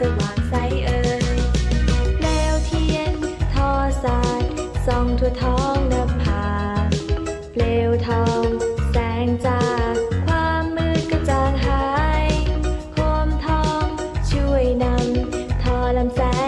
สว่างใสเอ่ยแนวเทียนทอสายส่องทั่ท้องนภาเปลวทองแสงจากความมืดกรจางหายคมทองช่วยนำทอลำแสง